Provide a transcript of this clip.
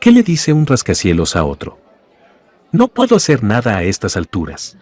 ¿Qué le dice un rascacielos a otro? No puedo hacer nada a estas alturas.